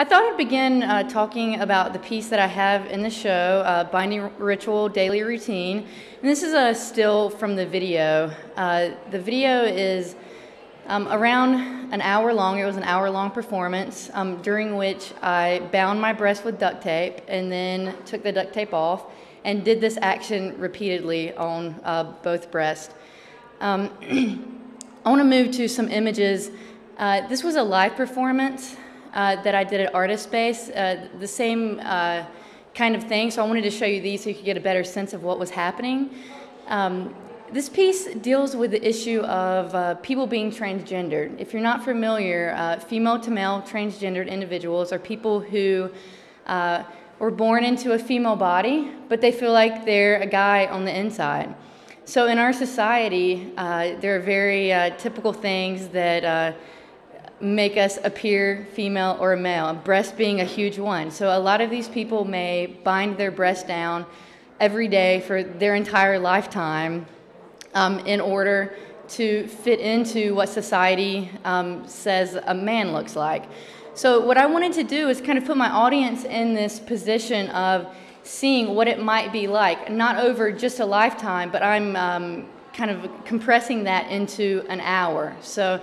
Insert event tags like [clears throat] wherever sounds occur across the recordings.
I thought I'd begin uh, talking about the piece that I have in the show, uh, Binding Ritual Daily Routine. And this is a still from the video. Uh, the video is um, around an hour long. It was an hour long performance um, during which I bound my breast with duct tape and then took the duct tape off and did this action repeatedly on uh, both breasts. Um, [clears throat] I want to move to some images. Uh, this was a live performance that I did at Artist Space, uh, the same uh, kind of thing. So I wanted to show you these so you could get a better sense of what was happening. Um, this piece deals with the issue of uh, people being transgendered. If you're not familiar, uh, female to male transgendered individuals are people who were born into a female body, but they feel like they're a guy on the inside. So in our society, uh, there are very uh, typical things that uh, make us appear female or a male, breast being a huge one. So a lot of these people may bind their breast down every day for their entire lifetime um, in order to fit into what society um, says a man looks like. So what I wanted to do is kind of put my audience in this position of seeing what it might be like, not over just a lifetime, but I'm um, kind of compressing that into an hour. So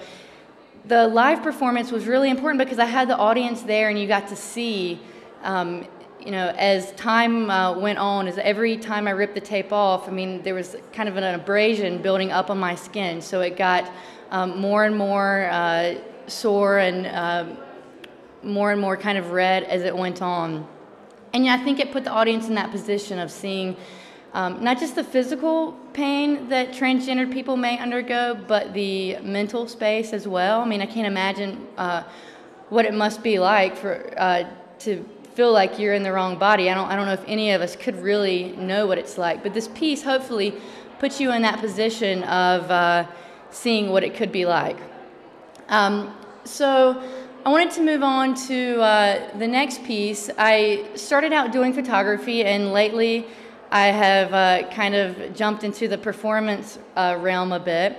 the live performance was really important because I had the audience there and you got to see, um, you know, as time uh, went on, as every time I ripped the tape off, I mean, there was kind of an abrasion building up on my skin. So it got um, more and more uh, sore and uh, more and more kind of red as it went on. And I think it put the audience in that position of seeing um, not just the physical pain that transgendered people may undergo, but the mental space as well. I mean, I can't imagine uh, what it must be like for uh, to feel like you're in the wrong body. I don't, I don't know if any of us could really know what it's like. But this piece hopefully puts you in that position of uh, seeing what it could be like. Um, so I wanted to move on to uh, the next piece. I started out doing photography, and lately I have uh, kind of jumped into the performance uh, realm a bit.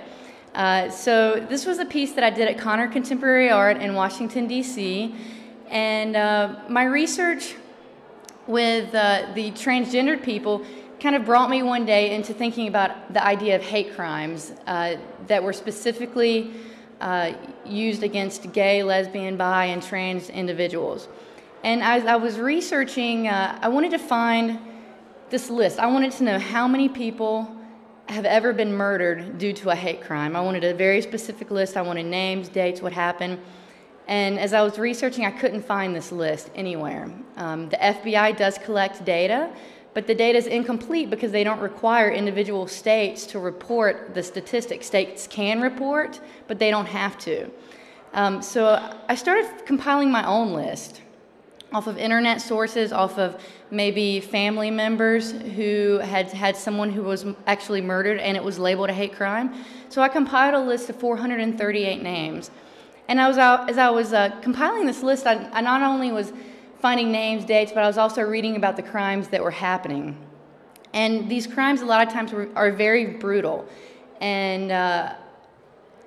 Uh, so this was a piece that I did at Conner Contemporary Art in Washington, D.C. And uh, my research with uh, the transgendered people kind of brought me one day into thinking about the idea of hate crimes that were specifically uh, used against gay, lesbian, bi, and trans individuals. And as I was researching, uh, I wanted to find this list. I wanted to know how many people have ever been murdered due to a hate crime. I wanted a very specific list. I wanted names, dates, what happened. And as I was researching, I couldn't find this list anywhere. Um, the FBI does collect data, but the data is incomplete because they don't require individual states to report the statistics. States can report, but they don't have to. Um, so I started compiling my own list off of internet sources, off of maybe family members who had had someone who was actually murdered and it was labeled a hate crime. So I compiled a list of 438 names. And I was out, as I was uh, compiling this list, I, I not only was finding names, dates, but I was also reading about the crimes that were happening. And these crimes, a lot of times, were, are very brutal. And uh,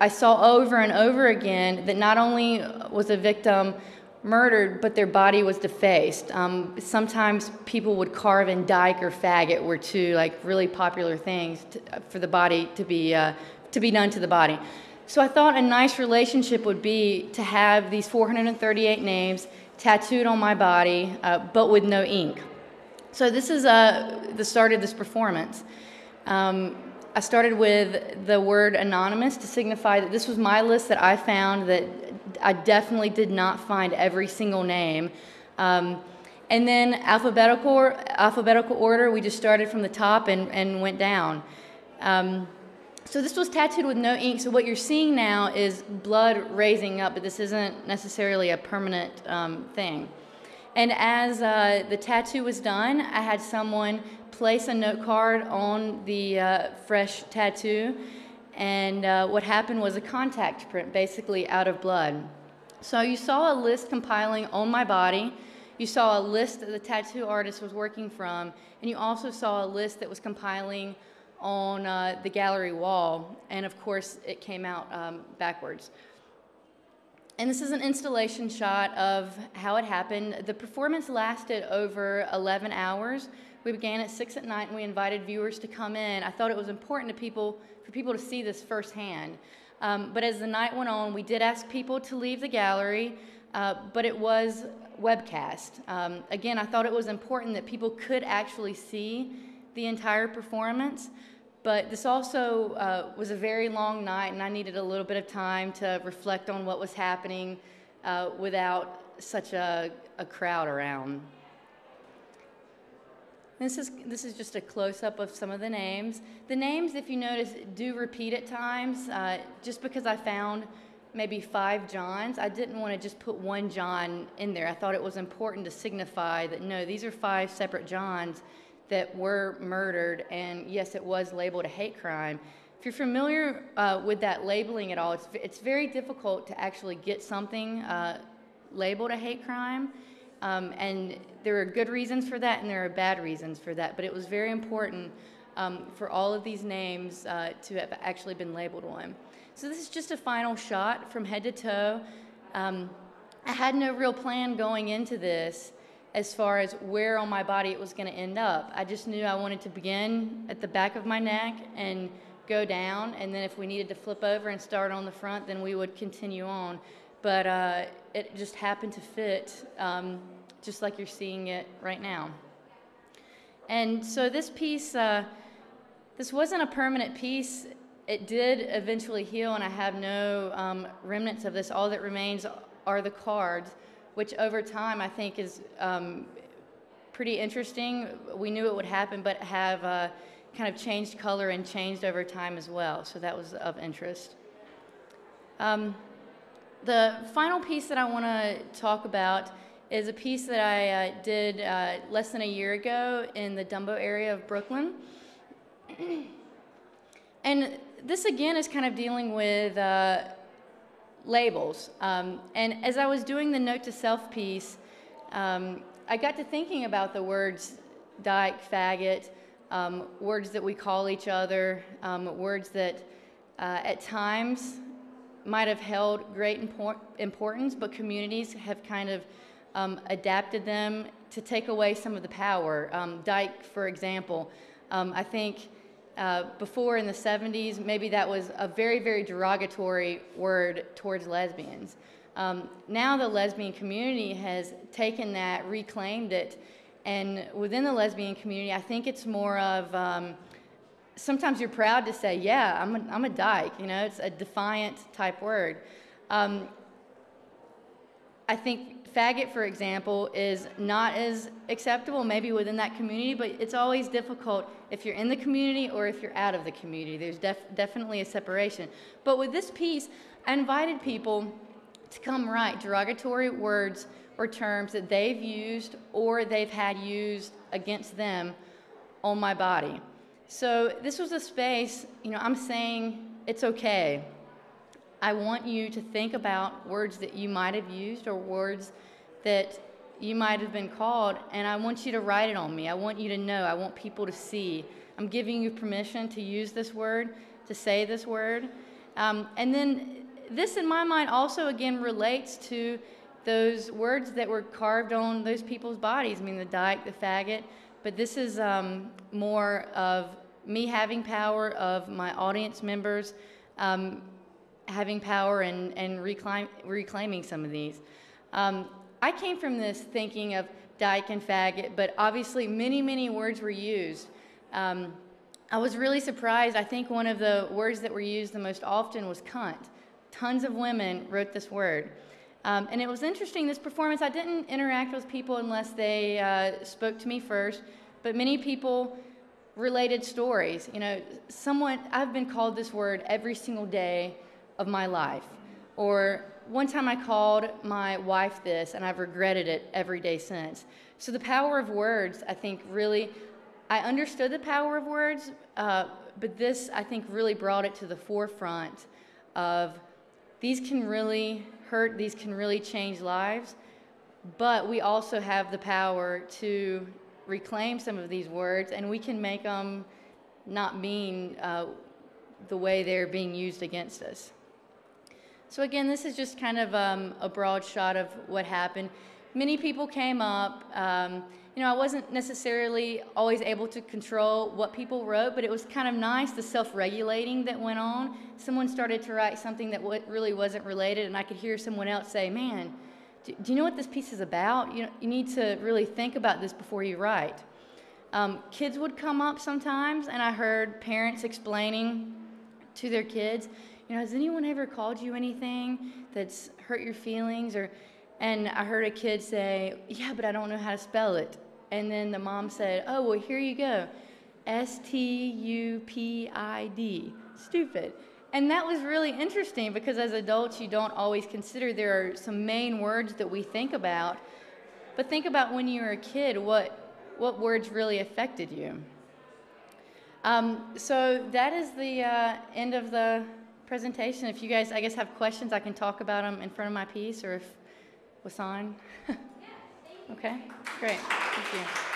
I saw over and over again that not only was a victim murdered, but their body was defaced. Um, sometimes people would carve in dyke or faggot were two like really popular things to, for the body to be uh, to be done to the body. So I thought a nice relationship would be to have these 438 names tattooed on my body, uh, but with no ink. So this is uh, the start of this performance. Um, I started with the word anonymous to signify that this was my list that I found that I definitely did not find every single name. Um, and then alphabetical, alphabetical order, we just started from the top and, and went down. Um, so this was tattooed with no ink. So what you're seeing now is blood raising up, but this isn't necessarily a permanent um, thing. And as uh, the tattoo was done, I had someone place a note card on the uh, fresh tattoo. And uh, what happened was a contact print, basically out of blood. So you saw a list compiling on my body. You saw a list that the tattoo artist was working from. And you also saw a list that was compiling on uh, the gallery wall, and of course it came out um, backwards. and this is an installation shot of how it happened. The performance lasted over 11 hours. We began at 6 at night and we invited viewers to come in. I thought it was important to people, for people to see this firsthand. Um, but as the night went on, we did ask people to leave the gallery, uh, but it was webcast. Um, again, I thought it was important that people could actually see the entire performance. But this also uh, was a very long night, and I needed a little bit of time to reflect on what was happening uh, without such a, a crowd around. This is, this is just a close-up of some of the names. The names, if you notice, do repeat at times. Uh, just because I found maybe five Johns, I didn't want to just put one John in there. I thought it was important to signify that, no, these are five separate Johns that were murdered, and yes, it was labeled a hate crime. If you're familiar uh, with that labeling at all, it's, it's very difficult to actually get something uh, labeled a hate crime. Um, and there are good reasons for that and there are bad reasons for that. But it was very important um, for all of these names uh, to have actually been labeled one. So this is just a final shot from head to toe. Um, I had no real plan going into this as far as where on my body it was going to end up. I just knew I wanted to begin at the back of my neck and go down, and then if we needed to flip over and start on the front, then we would continue on but uh, it just happened to fit um, just like you're seeing it right now. And so this piece, uh, this wasn't a permanent piece. It did eventually heal, and I have no um, remnants of this. All that remains are the cards, which over time I think is um, pretty interesting. We knew it would happen, but have uh, kind of changed color and changed over time as well. So that was of interest. Um, the final piece that I want to talk about is a piece that I uh, did uh, less than a year ago in the Dumbo area of Brooklyn. [clears throat] and this again is kind of dealing with uh, labels. Um, and as I was doing the note to self piece, um, I got to thinking about the words dyke, faggot, um, words that we call each other, um, words that uh, at times might have held great import importance, but communities have kind of um, adapted them to take away some of the power. Um, dyke, for example, um, I think uh, before in the 70s, maybe that was a very, very derogatory word towards lesbians. Um, now the lesbian community has taken that, reclaimed it, and within the lesbian community, I think it's more of um, sometimes you're proud to say, yeah, I'm a, I'm a dyke. You know, it's a defiant type word. Um, I think faggot, for example, is not as acceptable maybe within that community, but it's always difficult if you're in the community or if you're out of the community. There's def definitely a separation. But with this piece, I invited people to come write derogatory words or terms that they've used or they've had used against them on my body. So this was a space, you know, I'm saying it's okay. I want you to think about words that you might have used or words that you might have been called, and I want you to write it on me. I want you to know. I want people to see. I'm giving you permission to use this word, to say this word. Um, and then this, in my mind, also again relates to those words that were carved on those people's bodies. I mean, the dyke, the faggot, but this is um, more of me having power, of my audience members um, having power and, and reclaim, reclaiming some of these. Um, I came from this thinking of dyke and faggot, but obviously many, many words were used. Um, I was really surprised. I think one of the words that were used the most often was cunt. Tons of women wrote this word. Um, and it was interesting, this performance, I didn't interact with people unless they uh, spoke to me first, but many people related stories. You know, someone, I've been called this word every single day of my life. Or one time I called my wife this, and I've regretted it every day since. So the power of words, I think, really, I understood the power of words, uh, but this, I think, really brought it to the forefront of these can really hurt, these can really change lives, but we also have the power to reclaim some of these words and we can make them not mean uh, the way they're being used against us. So again, this is just kind of um, a broad shot of what happened. Many people came up. Um, you know, I wasn't necessarily always able to control what people wrote, but it was kind of nice the self-regulating that went on. Someone started to write something that really wasn't related, and I could hear someone else say, "Man, do, do you know what this piece is about? You know, you need to really think about this before you write." Um, kids would come up sometimes, and I heard parents explaining to their kids, you know, has anyone ever called you anything that's hurt your feelings? Or, and I heard a kid say, yeah, but I don't know how to spell it. And then the mom said, oh, well, here you go, S T U P I D, stupid. And that was really interesting because as adults, you don't always consider there are some main words that we think about. But think about when you were a kid, what, what words really affected you. Um, so that is the uh, end of the presentation. If you guys, I guess, have questions, I can talk about them in front of my piece or if Wasan. [laughs] okay, great. Thank you.